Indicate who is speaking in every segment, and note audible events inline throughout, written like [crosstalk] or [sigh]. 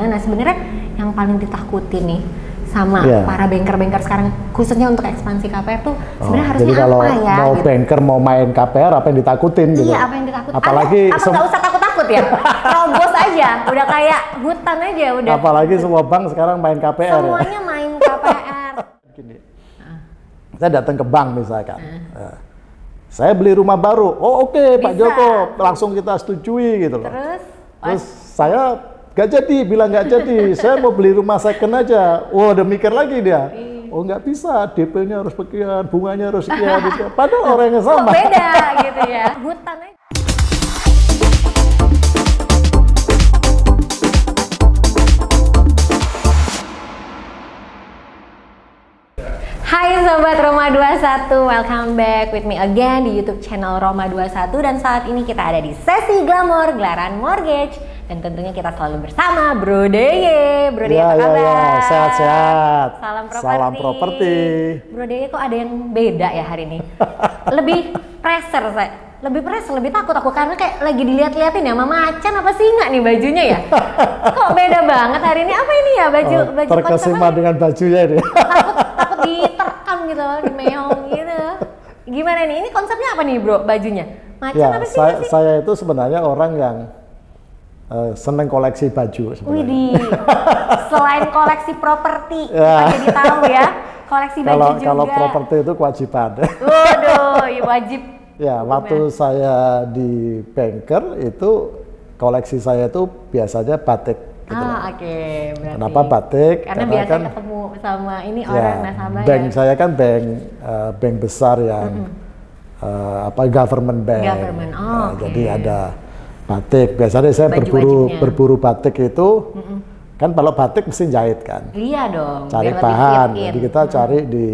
Speaker 1: Nah sebenarnya yang paling ditakuti nih sama
Speaker 2: Iya.
Speaker 1: para banker-banker sekarang khususnya untuk ekspansi KPR tuh sebenarnya
Speaker 2: Oh,
Speaker 1: harusnya
Speaker 2: jadi kalau
Speaker 1: apa ya?
Speaker 2: mau
Speaker 1: gitu.
Speaker 2: banker mau main KPR apa yang ditakutin gitu.
Speaker 1: Iya, apa yang ditakut?
Speaker 2: Apalagi
Speaker 1: apa nggak usah takut-takut ya? Terobos aja, udah kayak hutan aja udah.
Speaker 2: apalagi semua bank sekarang main KPR ya.
Speaker 1: Semuanya main KPR.
Speaker 2: Gini. Saya datang ke bank misalkan. Eh, saya beli rumah baru. Oh oke Pak
Speaker 1: Bisa.
Speaker 2: Joko, langsung kita setujui gitu loh.
Speaker 1: Terus,
Speaker 2: Terus saya nggak jadi, bilang nggak jadi. [laughs] saya mau beli rumah second aja. Wah, udah mikir lagi dia.
Speaker 1: Iya.
Speaker 2: Oh nggak bisa, DP-nya harus sekian, bunganya harus sekian. gitu. [laughs] Padahal orang yang
Speaker 1: kok
Speaker 2: sama.
Speaker 1: beda gitu ya? Hutan aja. Hai Sobat Roma 21, welcome back with me again di YouTube channel Roma 21 dan saat ini kita ada di sesi Glamour Gelaran Mortgage dan tentunya kita selalu bersama Bro Deye. Bro Deye
Speaker 2: Ya,
Speaker 1: apa
Speaker 2: ya,
Speaker 1: kabar?
Speaker 2: ya, sehat-sehat.
Speaker 1: Salam properti.
Speaker 2: Salam properti.
Speaker 1: Bro Deye kok ada yang beda ya hari ini? [laughs] Lebih pressure saya. Lebih pressure, lebih takut aku karena kayak lagi dilihat-liatin ya Mama Macan apa singa nih bajunya ya? [laughs] Kok beda banget hari ini? Apa ini ya baju
Speaker 2: Oh,
Speaker 1: baju
Speaker 2: terkesima dengan bajunya ini.
Speaker 1: takut [laughs] takut diterkam gitu di meong gitu gimana nih ini konsepnya apa nih bro bajunya macan
Speaker 2: ya,
Speaker 1: apa sih
Speaker 2: saya,
Speaker 1: sih
Speaker 2: saya itu sebenarnya orang yang eh, seneng koleksi baju sebenarnya.
Speaker 1: Selain koleksi properti [laughs]
Speaker 2: Ya.
Speaker 1: kita jadi tahu ya koleksi baju
Speaker 2: Kalau
Speaker 1: juga
Speaker 2: kalau properti itu kewajiban. [laughs]
Speaker 1: waduh ya wajib
Speaker 2: ya, waktu saya di banker itu koleksi saya itu biasanya batik. Gitu
Speaker 1: ah oke berarti
Speaker 2: Kenapa batik?
Speaker 1: karena,
Speaker 2: Karena
Speaker 1: biasa
Speaker 2: kan-
Speaker 1: ketemu sama ini
Speaker 2: Ya,
Speaker 1: orang nasabah
Speaker 2: bank
Speaker 1: ya
Speaker 2: saya kan bank eh, bank besar yang eh, apa government bank.
Speaker 1: Government, oh,
Speaker 2: Nah,
Speaker 1: oke.
Speaker 2: Jadi ada batik. Biasanya saya
Speaker 1: Baju
Speaker 2: berburu
Speaker 1: wajibnya.
Speaker 2: berburu batik itu kan kalau batik mesti jahit kan.
Speaker 1: iya dong
Speaker 2: Cari bahan. Jadi kita cari di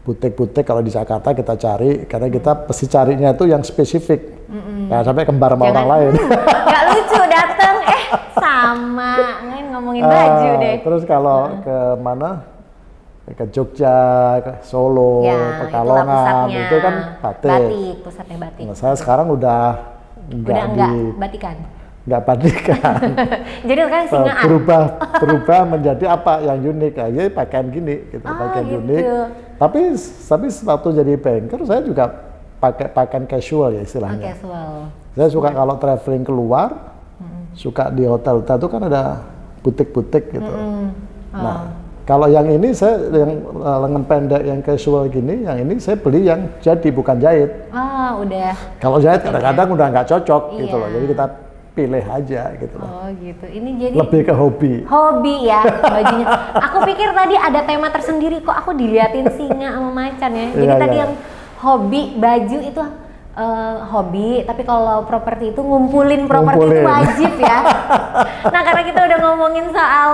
Speaker 2: butik-butik kalau di Jakarta kita cari karena kita pasti carinya itu yang spesifik. Jangan sampai kembar sama orang lain. [laughs]
Speaker 1: Gak lucu dateng eh sama ngomongin baju
Speaker 2: Ah,
Speaker 1: deh
Speaker 2: Terus kalau ke mana? Ke Jogja, ke Solo,
Speaker 1: Ya,
Speaker 2: Pekalongan, itu kan batik.
Speaker 1: Batik, pusatnya batik.
Speaker 2: Nah, saya sekarang udah nggak
Speaker 1: Udah
Speaker 2: di
Speaker 1: enggak batikan.
Speaker 2: nggak batikan. [laughs]
Speaker 1: Jadi kan singaan.
Speaker 2: berubah [laughs] berubah menjadi apa yang unik aja pakaian gini gitu
Speaker 1: Oh,
Speaker 2: pakaian
Speaker 1: gitu.
Speaker 2: unik tapi tapi waktu jadi banker saya juga pakai pakaian casual ya
Speaker 1: Oh,
Speaker 2: istilahnya
Speaker 1: casual.
Speaker 2: saya suka kalau traveling keluar suka di hotel-hotel itu kan ada butik-butik gitu
Speaker 1: Hmm. Oh.
Speaker 2: nah kalau yang ini saya yang uh, lengan pendek yang casual gini yang ini saya beli yang jadi bukan jahit
Speaker 1: Oh, udah.
Speaker 2: kalau jahit kadang-kadang udah nggak cocok gitu
Speaker 1: Iya.
Speaker 2: loh jadi kita pilih aja gitu loh
Speaker 1: Oh, gitu. Ini jadi
Speaker 2: lebih ke hobi
Speaker 1: hobi ya bajunya. Aku pikir tadi ada tema tersendiri kok aku diliatin singa sama macan ya. Jadi
Speaker 2: Iya,
Speaker 1: tadi
Speaker 2: iya.
Speaker 1: yang hobi baju itu eh, hobi, tapi kalau properti itu ngumpulin properti itu wajib ya. [laughs] nah, karena kita udah ngomongin soal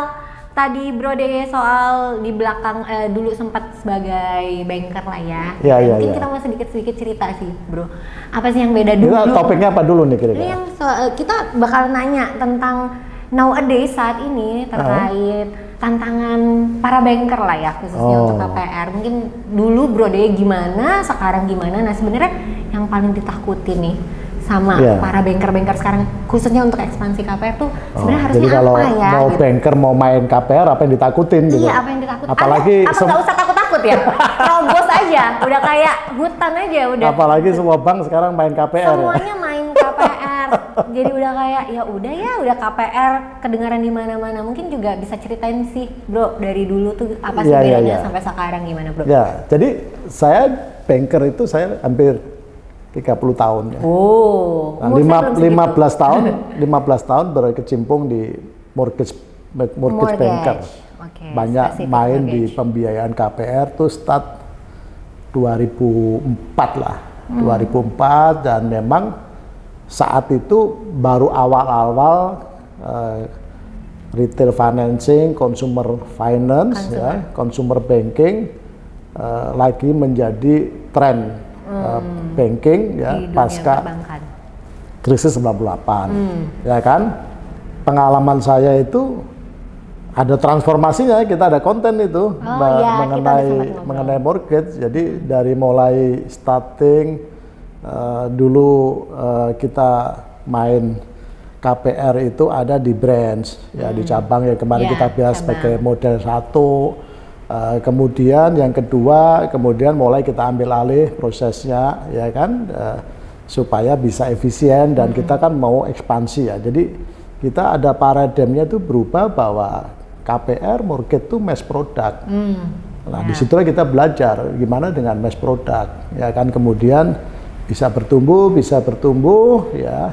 Speaker 1: tadi Bro De soal di belakang eh, dulu sempat sebagai banker lah ya.
Speaker 2: Iya, iya,
Speaker 1: Mungkin
Speaker 2: iya.
Speaker 1: kita mau sedikit-sedikit cerita sih, Bro. Apa sih yang beda dulu?
Speaker 2: Kita topiknya apa dulu nih kira-kira?
Speaker 1: yang eh, kita bakal nanya tentang nowadays saat ini terkait tantangan para banker lah ya khususnya
Speaker 2: Oh.
Speaker 1: untuk KPR. Mungkin dulu Bro De gimana, sekarang gimana? Nah sebenarnya yang paling ditakuti nih sama
Speaker 2: Iya.
Speaker 1: para banker-banker sekarang khususnya untuk ekspansi KPR tuh
Speaker 2: Oh,
Speaker 1: sebenarnya harusnya
Speaker 2: jadi kalau
Speaker 1: apa ya?
Speaker 2: mau
Speaker 1: gitu.
Speaker 2: banker mau main KPR apa yang ditakutin gitu?
Speaker 1: Iya, apa yang ditakut?
Speaker 2: Apalagi
Speaker 1: apa nggak usah takut-takut ya? Terobos aja, udah kayak hutan aja udah.
Speaker 2: apalagi semua bank sekarang main KPR ya.
Speaker 1: semuanya main KPR jadi udah kayak ya udah ya udah KPR kedengaran di mana-mana mungkin juga bisa ceritain sih bro dari dulu tuh apa sih
Speaker 2: iya,
Speaker 1: bedanya
Speaker 2: iya.
Speaker 1: sampai sekarang gimana bro
Speaker 2: Ya, jadi saya banker itu saya hampir 30 tahun ya.
Speaker 1: oh
Speaker 2: Nah, lima,
Speaker 1: saya belum segitu.
Speaker 2: 15 [laughs] tahun, 15 tahun berkecimpung di mortgage mortgage,
Speaker 1: Mortgage.
Speaker 2: banker.
Speaker 1: Oke,
Speaker 2: Banyak
Speaker 1: spesifik
Speaker 2: main di
Speaker 1: mortgage.
Speaker 2: pembiayaan KPR tuh start 2004 lah.
Speaker 1: Hmm.
Speaker 2: 2004 dan memang saat itu baru awal-awal eh, retail financing, consumer finance, ya, consumer banking eh, lagi menjadi tren eh, banking ya
Speaker 1: Hmm. di
Speaker 2: pasca
Speaker 1: perbankan.
Speaker 2: krisis 98
Speaker 1: Hmm.
Speaker 2: ya kan? Pengalaman saya itu ada transformasinya kita ada konten itu
Speaker 1: Oh, udah
Speaker 2: mengenai mengenai mortgage. Jadi dari mulai starting eh, dulu eh, kita main KPR itu ada di branch ya di cabang ya kemarin
Speaker 1: Ya,
Speaker 2: kita bahas sebagai model satu Eh, kemudian yang kedua kemudian mulai kita ambil alih prosesnya ya kan eh, supaya bisa efisien dan kita kan mau ekspansi ya jadi kita ada paradigmnya itu berubah bahwa KPR mortgage itu mass product Nah,
Speaker 1: Ya.
Speaker 2: di situlah kita belajar gimana dengan mass product, ya kan. Kemudian bisa bertumbuh, bisa bertumbuh, ya.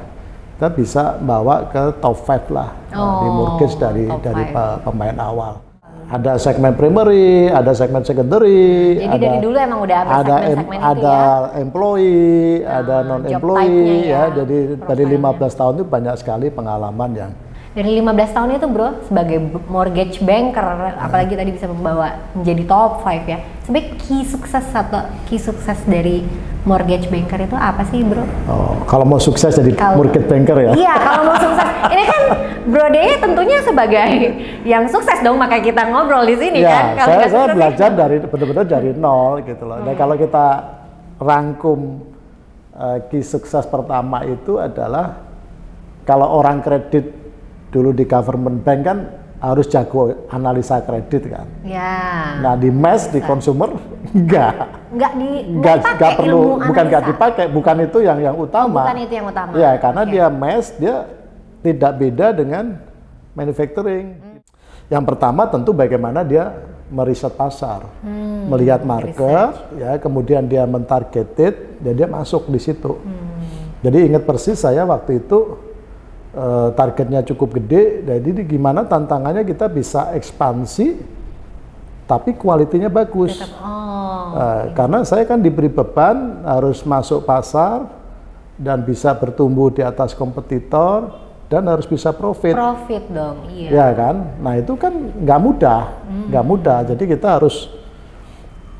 Speaker 2: Kita bisa bawa ke top 5 lah uh, di
Speaker 1: Oh,
Speaker 2: mortgage dari dari
Speaker 1: five.
Speaker 2: pe- pemain awal. Ada segmen primary, ada segmen secondary,
Speaker 1: Jadi
Speaker 2: ada
Speaker 1: dari dulu emang udah ada
Speaker 2: ada em-
Speaker 1: segmen-segmen itu
Speaker 2: ada
Speaker 1: ya.
Speaker 2: employee, ada
Speaker 1: Ah,
Speaker 2: non employee, ya.
Speaker 1: ya,
Speaker 2: Jadi dari
Speaker 1: profilnya.
Speaker 2: 15 tahun itu banyak sekali pengalaman yang
Speaker 1: Dari 15 tahun itu bro, sebagai mortgage banker, apalagi tadi bisa membawa menjadi top 5 ya. Sebenarnya key sukses atau key sukses dari mortgage banker itu apa sih bro?
Speaker 2: oh, kalau mau sukses jadi
Speaker 1: Kalau-
Speaker 2: mortgage banker ya.
Speaker 1: Iya, kalau mau sukses, ini kan Bro Deye tentunya sebagai yang sukses dong, makanya kita ngobrol di sini
Speaker 2: ya,
Speaker 1: kan. Kalau
Speaker 2: saya, saya belajar dari benar-benar dari nol gitu loh. Dan kalau kita rangkum eh, key sukses pertama itu adalah kalau orang kredit dulu di government bank kan harus jago analisa kredit kan.
Speaker 1: Ya,
Speaker 2: Nah di mass di consumer enggak,
Speaker 1: nggak di
Speaker 2: enggak, enggak perlu,
Speaker 1: ilmu
Speaker 2: bukan enggak dipakai, bukan itu yang yang utama.
Speaker 1: bukan itu yang utama.
Speaker 2: Ya, karena
Speaker 1: Oke.
Speaker 2: dia mass, dia tidak beda dengan manufacturing. Yang pertama tentu bagaimana dia meriset pasar, melihat market, ya, kemudian dia mentargeted, dan dia masuk di situ. Jadi ingat persis saya waktu itu eh, targetnya cukup gede, jadi gimana tantangannya kita bisa ekspansi, tapi kualitinya bagus.
Speaker 1: Tetap- oh,
Speaker 2: Eh, karena saya kan diberi beban harus masuk pasar dan bisa bertumbuh di atas kompetitor dan harus bisa profit,
Speaker 1: profit dong, iya.
Speaker 2: ya kan? Nah itu kan nggak mudah, nggak mudah. Jadi kita harus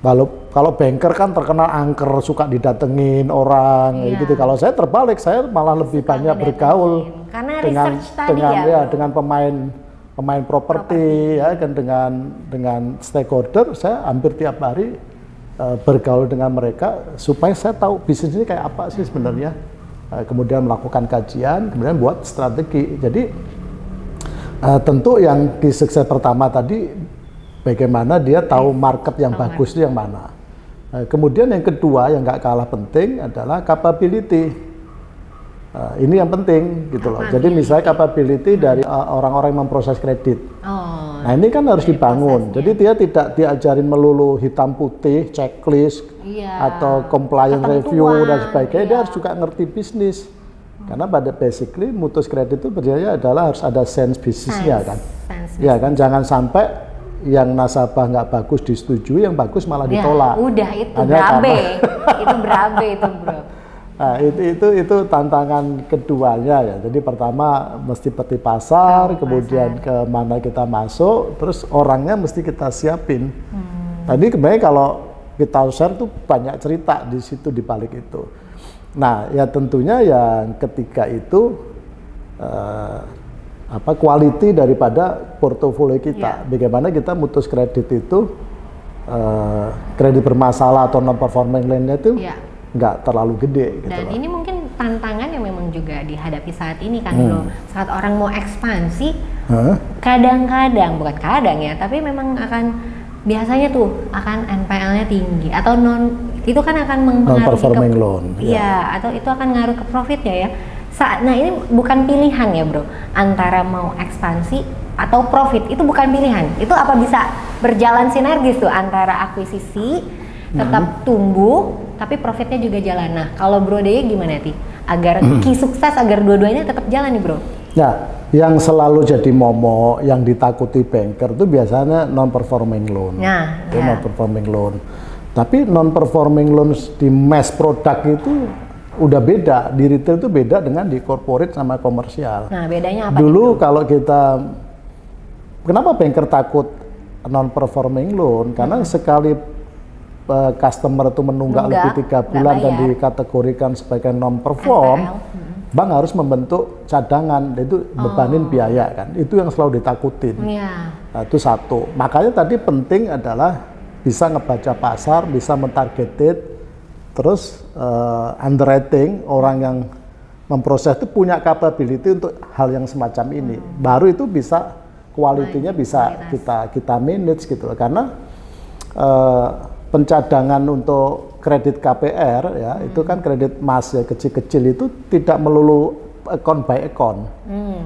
Speaker 2: kalau kalau banker kan terkenal angker suka didatengin orang
Speaker 1: Iya.
Speaker 2: gitu. Kalau saya terbalik, saya malah lebih
Speaker 1: Suka
Speaker 2: banyak bergaul
Speaker 1: Karena
Speaker 2: dengan
Speaker 1: tadi
Speaker 2: dengan
Speaker 1: ya,
Speaker 2: ya dengan pemain pemain properti ya kan dengan dengan stakeholder saya hampir tiap hari eh, bergaul dengan mereka supaya saya tahu bisnis ini kayak apa sih sebenarnya. Eh, kemudian melakukan kajian kemudian buat strategi. Jadi eh, tentu yang di sukses pertama tadi bagaimana dia tahu market yang bagus itu yang mana Eh, kemudian yang kedua yang nggak kalah penting adalah capability Eh, ini yang penting gitu loh. Jadi misalnya capability dari uh, orang-orang yang memproses kredit.
Speaker 1: Oh,
Speaker 2: Nah ini kan harus dibangun. Jadi dia tidak diajarin melulu hitam putih, checklist,
Speaker 1: Iya.
Speaker 2: atau compliance
Speaker 1: Ketentuan,
Speaker 2: review dan sebagainya. Dia
Speaker 1: iya.
Speaker 2: harus juga ngerti bisnis. Karena pada basically mutus kredit itu berjaya adalah harus ada sense bisnisnya kan.
Speaker 1: sense.
Speaker 2: Ya kan jangan sampai yang nasabah nggak bagus disetujui, yang bagus malah
Speaker 1: Ya,
Speaker 2: ditolak.
Speaker 1: udah itu
Speaker 2: Hanya
Speaker 1: berabe,
Speaker 2: karena- [laughs]
Speaker 1: itu berabe itu bro. [laughs]
Speaker 2: Nah, itu itu itu tantangan keduanya ya. Jadi pertama mesti peti pasar, kemudian ke mana kita masuk, terus orangnya mesti kita siapin. Tadi kemarin kalau kita share tuh banyak cerita di situ di balik itu. Nah, ya tentunya yang ketiga itu eh, apa quality daripada portofolio kita. Bagaimana kita mutus kredit itu eh, kredit bermasalah atau non performing loan-nya itu
Speaker 1: Iya.
Speaker 2: nggak terlalu gede gitu
Speaker 1: Dan
Speaker 2: loh.
Speaker 1: ini mungkin tantangan yang memang juga dihadapi saat ini kan
Speaker 2: Hmm.
Speaker 1: bro. Saat orang mau ekspansi, kadang-kadang bukan kadang ya, tapi memang akan biasanya tuh akan NPL-nya tinggi atau non itu kan akan mempengaruhi
Speaker 2: Non-performing
Speaker 1: ke-
Speaker 2: loan,
Speaker 1: Iya, atau itu akan ngaruh ke profitnya ya. Saat, nah ini bukan pilihan ya bro, antara mau ekspansi atau profit itu bukan pilihan. Itu apa bisa berjalan sinergis tuh antara akuisisi tetap
Speaker 2: Hmm.
Speaker 1: tumbuh tapi profitnya juga jalan. Nah kalau bro Deye gimana ti? Agar
Speaker 2: Hmm.
Speaker 1: key sukses agar dua-duanya tetap jalan nih bro.
Speaker 2: Ya, yang selalu jadi momok, yang ditakuti banker itu biasanya non-performing loan.
Speaker 1: Nah, ya.
Speaker 2: non-performing loan. Tapi non-performing loan di mass product itu udah beda. Di retail itu beda dengan di corporate sama komersial.
Speaker 1: Nah bedanya apa?
Speaker 2: Dulu kalau kita, kenapa banker takut non-performing loan? Karena sekali eh, customer itu menunggak
Speaker 1: Nunggak,
Speaker 2: lebih tiga bulan dan dikategorikan sebagai non-perform,
Speaker 1: NPL.
Speaker 2: bank harus membentuk cadangan, itu bebanin biaya kan. Itu yang selalu ditakutin.
Speaker 1: Iya.
Speaker 2: Nah, itu satu. Makanya tadi penting adalah bisa ngebaca pasar, bisa mentargeted, terus eh, underwriting orang yang memproses itu punya capability untuk hal yang semacam ini. Baru itu bisa kualitinya bisa
Speaker 1: kualitas.
Speaker 2: kita kita manage gitu loh. Karena eh, pencadangan untuk kredit KPR ya itu kan kredit mas ya kecil-kecil itu tidak melulu account by account.
Speaker 1: Hmm.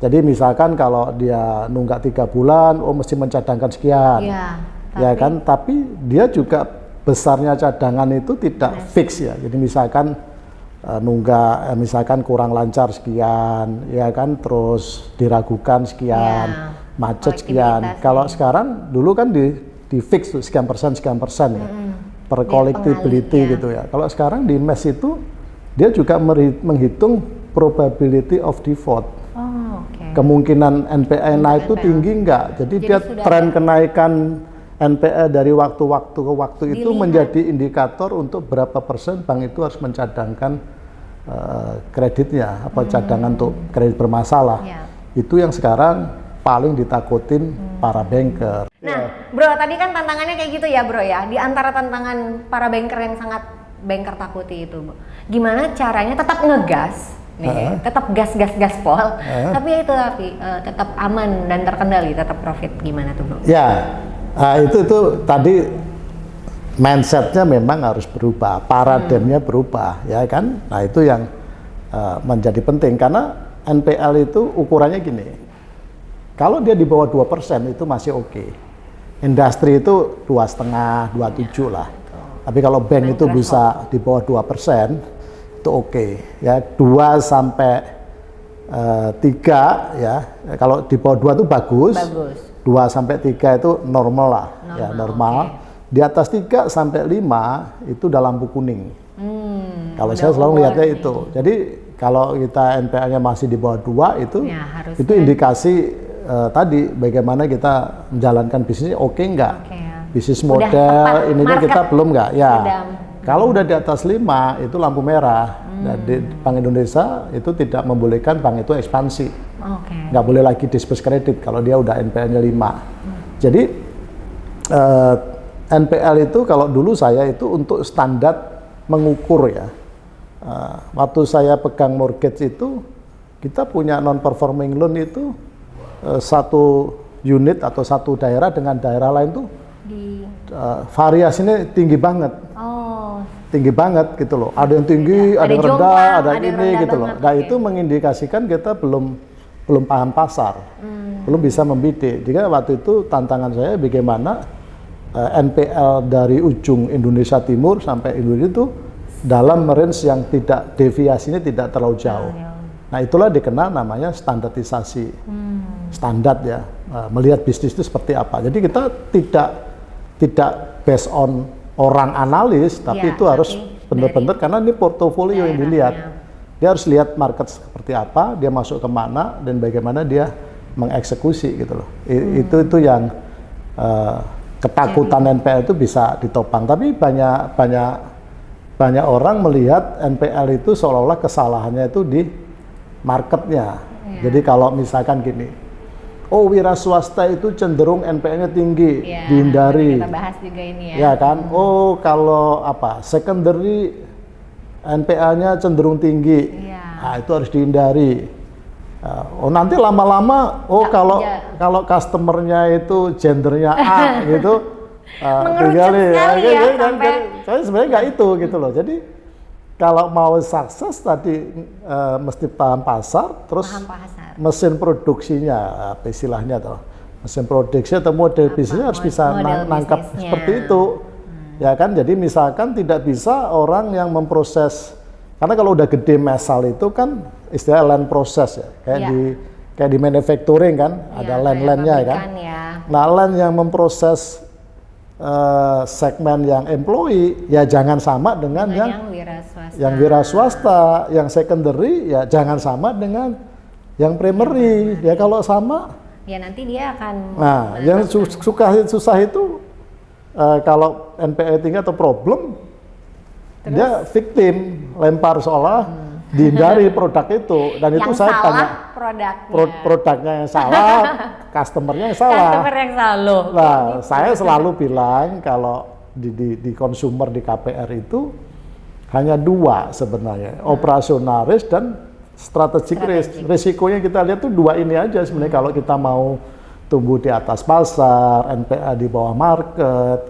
Speaker 2: Jadi misalkan kalau dia nunggak tiga bulan, oh mesti mencadangkan sekian,
Speaker 1: Iya.
Speaker 2: ya kan? Tapi dia juga besarnya cadangan itu tidak fix ya. Jadi misalkan eh, nunggak, eh, misalkan kurang lancar sekian, ya kan? Terus diragukan sekian,
Speaker 1: Iya.
Speaker 2: macet sekian. Kalau sekarang dulu kan di di fix tuh sekian persen sekian persen ya, per
Speaker 1: Dia
Speaker 2: collectability
Speaker 1: pengalih, ya.
Speaker 2: gitu ya. Kalau sekarang di MES itu dia juga menghitung probability of default
Speaker 1: Oh, oke.
Speaker 2: kemungkinan NPL naik itu tinggi enggak. Jadi,
Speaker 1: Jadi
Speaker 2: dia tren kenaikan NPL dari waktu-waktu ke waktu itu
Speaker 1: Dilihat.
Speaker 2: menjadi indikator untuk berapa persen bank itu harus mencadangkan eh, kreditnya apa cadangan untuk kredit bermasalah.
Speaker 1: Ya.
Speaker 2: Itu yang sekarang paling ditakutin para banker.
Speaker 1: Nah, bro, tadi kan tantangannya kayak gitu ya, bro ya. Di antara tantangan para banker yang sangat banker takuti itu, Bu. gimana caranya tetap ngegas, nih,
Speaker 2: Heeh.
Speaker 1: tetap gas gas gaspol,
Speaker 2: Heeh.
Speaker 1: tapi ya itu tapi eh, tetap aman dan terkendali, tetap profit gimana tuh, bro?
Speaker 2: Ya, ah, itu itu tadi mindsetnya memang harus berubah, paradigmnya berubah, ya kan? Nah itu yang eh, menjadi penting karena NPL itu ukurannya gini, kalau dia di bawah 2% itu masih oke. Industri itu dua setengah, dua tujuh lah. Tapi kalau bank itu bisa di bawah 2% itu oke. Ya 2 sampai eh, tiga ya. Kalau di bawah dua itu bagus.
Speaker 1: Bagus.
Speaker 2: 2 sampai 3 itu normal lah, ya
Speaker 1: Normal,
Speaker 2: normal. Di atas 3 sampai 5 itu udah lampu kuning.
Speaker 1: Hmm,
Speaker 2: Kalau saya selalu melihatnya
Speaker 1: warning.
Speaker 2: itu. Jadi kalau kita NPL-nya masih di bawah 2 itu
Speaker 1: Ya, harusnya.
Speaker 2: itu indikasi eh, tadi bagaimana kita menjalankan bisnis oke nggak?
Speaker 1: Oke, ya.
Speaker 2: Bisnis model ininya kita belum nggak? Ya.
Speaker 1: sudah.
Speaker 2: Kalau udah di atas 5 itu lampu merah.
Speaker 1: Hmm.
Speaker 2: Jadi Bank Indonesia itu tidak membolehkan bank itu ekspansi
Speaker 1: Oke.
Speaker 2: nggak boleh lagi disperse kredit kalau dia udah NPL-nya 5. Jadi eh, NPL itu kalau dulu saya itu untuk standar mengukur ya. Eh, waktu saya pegang mortgage itu kita punya non performing loan itu eh, satu unit atau satu daerah dengan daerah lain tuh
Speaker 1: Di
Speaker 2: eh, variasinya tinggi banget
Speaker 1: Oh,
Speaker 2: tinggi banget gitu loh. Ada yang tinggi,
Speaker 1: Ada
Speaker 2: ada yang rendah, ada
Speaker 1: ada
Speaker 2: yang ini
Speaker 1: rendah
Speaker 2: gitu loh. Nah itu mengindikasikan kita belum belum paham pasar,
Speaker 1: Hmm.
Speaker 2: belum bisa membidik. Jadi waktu itu tantangan saya bagaimana eh, NPL dari ujung Indonesia Timur sampai Indonesia itu dalam range yang tidak deviasinya tidak terlalu jauh.
Speaker 1: jauh.
Speaker 2: Nah itulah dikenal namanya standarisasi
Speaker 1: Hmm.
Speaker 2: standar ya eh, melihat bisnis itu seperti apa. Jadi kita tidak tidak based on orang analis, tapi
Speaker 1: Ya,
Speaker 2: itu harus benar-benar karena ini portofolio yang dilihat.
Speaker 1: daerahnya.
Speaker 2: Dia harus lihat market seperti apa, dia masuk ke mana dan bagaimana dia mengeksekusi gitu loh. I-
Speaker 1: Hmm.
Speaker 2: Itu itu yang eh, ketakutan NPL itu bisa ditopang. Tapi banyak banyak banyak orang melihat NPL itu seolah-olah kesalahannya itu di marketnya.
Speaker 1: Iya.
Speaker 2: Jadi kalau misalkan gini, oh wira swasta itu cenderung NPL-nya tinggi,
Speaker 1: Ya,
Speaker 2: dihindari.
Speaker 1: Kita bahas juga ini ya.
Speaker 2: Ya kan? Oh, kalau apa? Secondary NPL-nya cenderung tinggi.
Speaker 1: Iya.
Speaker 2: Nah, itu harus dihindari. Uh, oh, nanti lama-lama oh
Speaker 1: Nggak,
Speaker 2: kalau
Speaker 1: ya.
Speaker 2: kalau customernya itu gendernya A [laughs] gitu uh, tinggalin.
Speaker 1: sekali ya,
Speaker 2: kan,
Speaker 1: sampai-
Speaker 2: kan, saya sebenarnya nggak itu gitu loh. Jadi kalau mau sukses tadi uh, mesti paham pasar, terus
Speaker 1: Paham pasar.
Speaker 2: Mesin produksinya apa istilahnya tuh mesin produksi atau model bisnisnya harus bisa nang- nangkap
Speaker 1: bisnisnya. Hmm.
Speaker 2: seperti itu ya kan jadi misalkan tidak bisa orang yang memproses karena kalau udah gede mesal itu kan istilah land proses ya kayak
Speaker 1: Iya.
Speaker 2: di kayak di manufacturing kan ada
Speaker 1: Iya,
Speaker 2: land-landnya
Speaker 1: kayak
Speaker 2: kan
Speaker 1: ya.
Speaker 2: nah land yang memproses eh, segmen yang employee ya jangan sama dengan
Speaker 1: Dengan
Speaker 2: yang
Speaker 1: yang wira swasta.
Speaker 2: yang wira swasta, yang secondary ya jangan sama dengan yang primary. Ya kalau sama,
Speaker 1: Ya nanti dia akan
Speaker 2: nah yang su- suka susah itu eh, kalau NPL tinggi atau problem, dia victim, lempar seolah dihindari [laughs] produk itu dan itu
Speaker 1: yang
Speaker 2: saya
Speaker 1: salah
Speaker 2: banyak
Speaker 1: produknya.
Speaker 2: pro- produknya yang salah, [laughs] customernya yang salah.
Speaker 1: Customer yang salah.
Speaker 2: Nah, saya selalu bilang kalau di, di, di consumer di KPR itu hanya dua sebenarnya, operasional risk dan strategic risk. Risikonya kita lihat tuh dua ini aja sebenarnya kalau kita mau tumbuh di atas pasar, NPA di bawah market,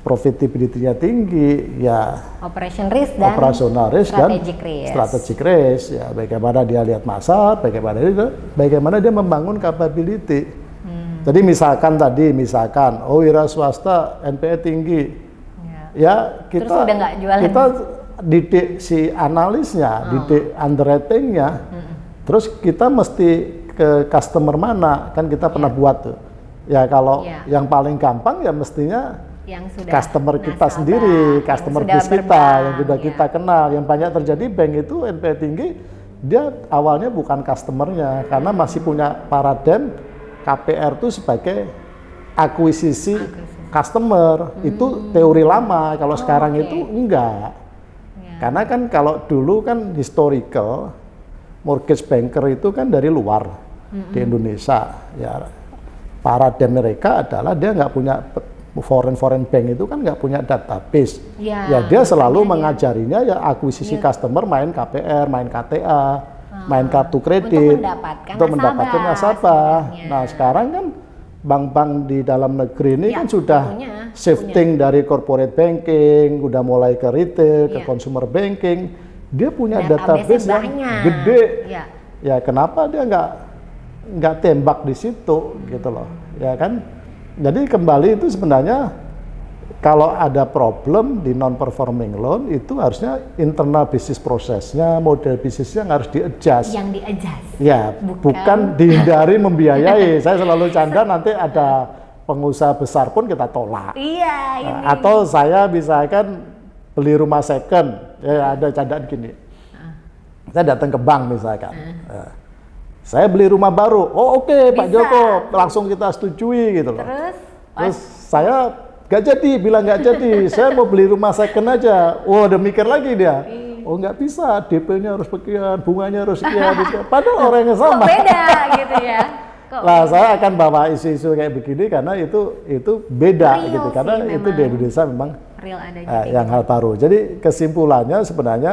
Speaker 2: profitability-nya tinggi, ya
Speaker 1: Operation risk dan
Speaker 2: operasional risk
Speaker 1: strategic
Speaker 2: dan
Speaker 1: risk.
Speaker 2: strategic risk ya bagaimana dia lihat pasar bagaimana dia bagaimana dia membangun capability
Speaker 1: Hmm.
Speaker 2: jadi misalkan tadi misalkan oh wira swasta NPE tinggi
Speaker 1: Ya.
Speaker 2: ya kita
Speaker 1: Terus udah jualan.
Speaker 2: kita didik si analisnya
Speaker 1: Oh.
Speaker 2: didik underwritingnya
Speaker 1: Hmm.
Speaker 2: terus kita mesti ke customer mana kan kita pernah buat tuh ya kalau
Speaker 1: Iya.
Speaker 2: yang paling gampang ya mestinya
Speaker 1: yang sudah
Speaker 2: customer kita
Speaker 1: nasabah,
Speaker 2: sendiri, customer base kita
Speaker 1: berbank,
Speaker 2: yang sudah
Speaker 1: ya.
Speaker 2: kita kenal. Yang banyak terjadi bank itu NPL tinggi, dia awalnya bukan customernya karena masih punya paradigm KPR itu sebagai akuisisi customer. Itu teori lama. Kalau sekarang
Speaker 1: Oh, oke.
Speaker 2: itu enggak. Karena kan kalau dulu kan historical mortgage banker itu kan dari luar di Indonesia. Ya paradigm mereka adalah dia nggak punya foreign foreign bank itu kan nggak punya database.
Speaker 1: Ya,
Speaker 2: ya dia selalu
Speaker 1: dia-
Speaker 2: mengajarinya ya akuisisi customer main KPR, main KTA, main kartu kredit
Speaker 1: Ah, Untuk mendapatkan
Speaker 2: untuk mendapatkan
Speaker 1: nasabah
Speaker 2: nasabah. Nah sekarang kan bank-bank di dalam negeri ini
Speaker 1: Ya,
Speaker 2: kan sudah
Speaker 1: punya,
Speaker 2: shifting dari corporate banking, udah mulai ke retail, ke
Speaker 1: Iya.
Speaker 2: consumer banking. Dia punya database yang
Speaker 1: banyak.
Speaker 2: gede.
Speaker 1: Ya.
Speaker 2: Ya kenapa dia nggak nggak tembak di situ gitu loh, ya kan? Jadi kembali itu sebenarnya kalau ada problem di non performing loan itu harusnya internal bisnis prosesnya, model bisnisnya yang harus di-adjust.
Speaker 1: yang di adjust.
Speaker 2: Ya,
Speaker 1: Bukan-
Speaker 2: bukan, dihindari [laughs] membiayai. Saya selalu canda nanti ada pengusaha besar pun kita tolak.
Speaker 1: Iya, ini.
Speaker 2: Nah, atau saya misalkan beli rumah second, ya ada candaan gini. Saya datang ke bank misalkan. Nah, saya beli rumah baru. Oh oke Pak
Speaker 1: Bisa.
Speaker 2: Joko, langsung kita setujui gitu loh.
Speaker 1: Terus
Speaker 2: Terus saya nggak jadi, bilang nggak jadi. [laughs] saya mau beli rumah second aja. Wah, udah mikir lagi dia. Oh nggak bisa, DP-nya harus sekian, bunganya harus [laughs] sekian. sekian. Padahal orangnya
Speaker 1: kok
Speaker 2: sama.
Speaker 1: beda [laughs] gitu ya? Kok
Speaker 2: Lah saya akan bawa isu-isu kayak begini karena itu itu beda
Speaker 1: Real
Speaker 2: gitu.
Speaker 1: sih
Speaker 2: Karena itu di. Indonesia memang
Speaker 1: real adanya
Speaker 2: eh,
Speaker 1: kayak
Speaker 2: yang hal baru. Jadi kesimpulannya sebenarnya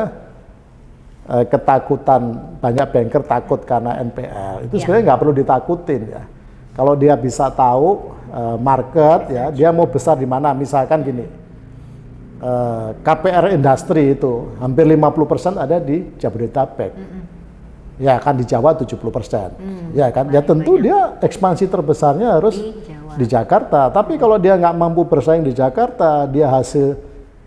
Speaker 2: eh, ketakutan banyak banker takut karena NPL itu
Speaker 1: Iya.
Speaker 2: sebenarnya nggak perlu ditakutin ya. Kalau dia bisa tahu eh, market ya, dia mau besar di mana. Misalkan gini, eh, KPR industri itu hampir 50% ada di Jabodetabek. Ya kan di Jawa 70%. Ya kan, ya tentu dia ekspansi terbesarnya harus
Speaker 1: Di Jawa.
Speaker 2: di Jakarta. Tapi kalau dia nggak mampu bersaing di Jakarta, dia hasil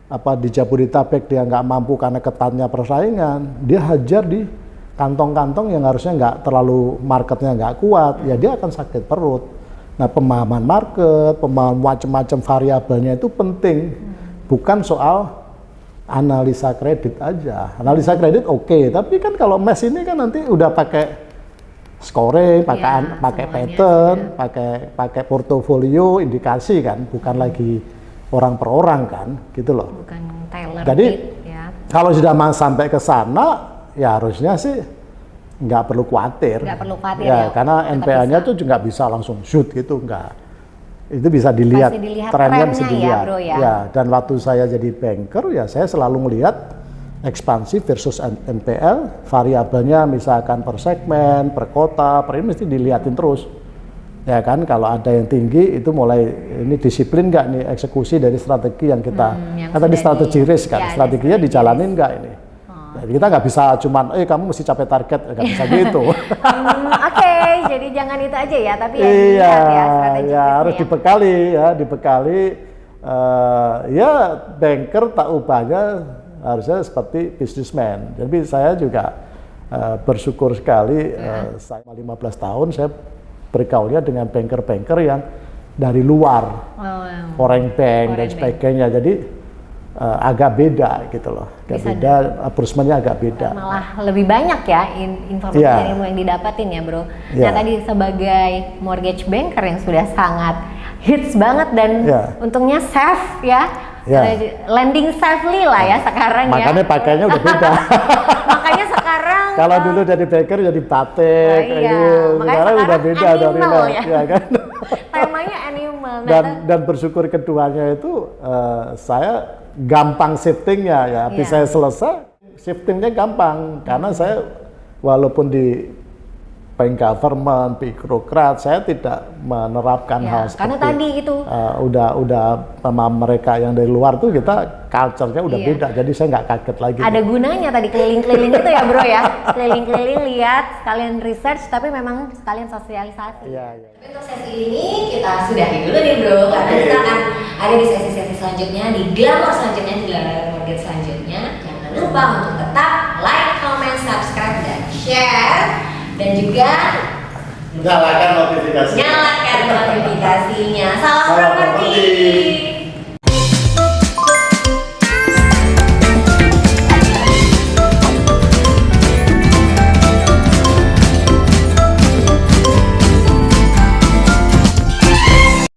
Speaker 2: apa di Jabodetabek dia nggak mampu karena ketatnya persaingan, dia hajar di kantong-kantong yang harusnya nggak terlalu marketnya nggak kuat, ya dia akan sakit perut. Nah pemahaman market, pemahaman macam-macam variabelnya itu penting, bukan soal analisa kredit aja. Analisa kredit oke, tapi kan kalau mes ini kan nanti udah pakai scoring, pakai
Speaker 1: Ya,
Speaker 2: pakai pattern, pakai pakai portofolio, indikasi kan, bukan lagi orang per orang kan, gitu loh.
Speaker 1: bukan Taylor
Speaker 2: Jadi
Speaker 1: ya.
Speaker 2: kalau sudah sampai ke sana, ya harusnya sih nggak perlu khawatir.
Speaker 1: Nggak perlu khawatir
Speaker 2: ya,
Speaker 1: ya,
Speaker 2: karena
Speaker 1: bisa.
Speaker 2: tuh juga bisa langsung shoot gitu, nggak. Itu bisa dilihat,
Speaker 1: dilihat
Speaker 2: trennya
Speaker 1: trennya
Speaker 2: bisa
Speaker 1: ya,
Speaker 2: dilihat.
Speaker 1: bro, ya.
Speaker 2: dan waktu saya jadi banker, ya saya selalu melihat ekspansi versus NPL, variabelnya misalkan per segmen, per kota, per ini mesti dilihatin terus. Ya kan, kalau ada yang tinggi itu mulai ini disiplin nggak nih eksekusi dari strategi yang kita
Speaker 1: Hmm, yang
Speaker 2: kan tadi strategi risk kan,
Speaker 1: ya,
Speaker 2: strateginya
Speaker 1: strategi
Speaker 2: dijalanin nggak ini? Kita nggak bisa cuman, eh kamu mesti capai target, nggak bisa [laughs] gitu.
Speaker 1: Hmm, Oke, jadi jangan itu aja ya, tapi ya
Speaker 2: iya,
Speaker 1: ya strategi
Speaker 2: ya harus dibekali ya, dibekali. eh, ya banker tak ubahnya harusnya seperti businessman. Jadi saya juga eh, bersyukur sekali, eh, saya 15 tahun saya bergaulnya dengan banker-banker yang dari luar,
Speaker 1: Oh,
Speaker 2: foreign bank dan
Speaker 1: Foreign bank.
Speaker 2: sebagainya. Jadi eh, agak beda gitu loh, agak
Speaker 1: Bisa
Speaker 2: beda, approachment-nya agak beda.
Speaker 1: malah lebih banyak ya in- informasi
Speaker 2: Iya.
Speaker 1: dan ilmu yang didapatin ya bro.
Speaker 2: Iya.
Speaker 1: Nah tadi sebagai mortgage banker yang sudah sangat hits banget dan
Speaker 2: Iya.
Speaker 1: untungnya safe ya,
Speaker 2: Iya.
Speaker 1: Eh, lending safely lah ya sekarang
Speaker 2: Makanya
Speaker 1: ya.
Speaker 2: pakainya udah beda. [laughs]
Speaker 1: Makanya sekarang [laughs]
Speaker 2: Kalau
Speaker 1: eh,
Speaker 2: dulu jadi baker jadi batik,
Speaker 1: Oh, iya.
Speaker 2: ini
Speaker 1: Makanya
Speaker 2: sekarang udah beda dari
Speaker 1: ya.
Speaker 2: ya kan? [laughs]
Speaker 1: temanya animal. Nah,
Speaker 2: dan dan bersyukur keduanya itu eh, saya gampang shiftingnya ya.
Speaker 1: Iya.
Speaker 2: saya selesai, shiftingnya gampang karena saya walaupun di bank government, birokrat, saya tidak menerapkan
Speaker 1: Ya,
Speaker 2: hal
Speaker 1: karena
Speaker 2: seperti
Speaker 1: tadi itu
Speaker 2: eh, udah udah sama mereka yang dari luar tuh kita culture-nya udah
Speaker 1: Iya.
Speaker 2: beda, jadi saya nggak kaget lagi.
Speaker 1: ada gunanya tadi keliling-keliling itu ya bro ya keliling-keliling lihat sekalian research tapi memang sekalian sosialisasi
Speaker 2: Iya, iya.
Speaker 1: Tapi untuk sesi ini kita sudahi dulu nih bro karena kita akan ada di sesi-sesi selanjutnya di glamour selanjutnya di mortgage selanjutnya jangan lupa untuk tetap like, comment, subscribe dan share dan juga
Speaker 2: Nyalakan notifikasi.
Speaker 1: nyalakan notifikasinya salam
Speaker 2: Salam properti.